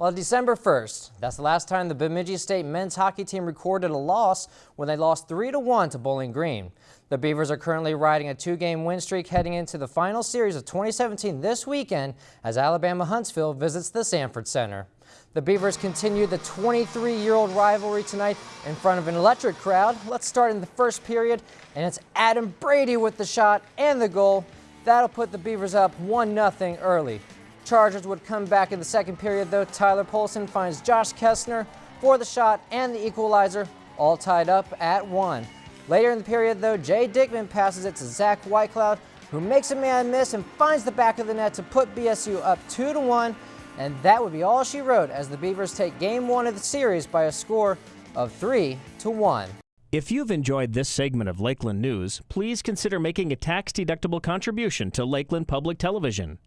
Well, December 1st, that's the last time the Bemidji State men's hockey team recorded a loss when they lost 3-1 to Bowling Green. The Beavers are currently riding a two-game win streak heading into the final series of 2017 this weekend as Alabama Huntsville visits the Sanford Center. The Beavers continue the 23-year-old rivalry tonight in front of an electric crowd. Let's start in the first period, and it's Adam Brady with the shot and the goal. That'll put the Beavers up 1-0 early. Chargers would come back in the second period, though. Tyler Polson finds Josh Kestner for the shot and the equalizer, all tied up at one. Later in the period, though, Jay Dickman passes it to Zach Whitecloud, who makes a man miss and finds the back of the net to put BSU up 2 to 1. And that would be all she wrote as the Beavers take game one of the series by a score of 3 to 1. If you've enjoyed this segment of Lakeland News, please consider making a tax-deductible contribution to Lakeland Public Television.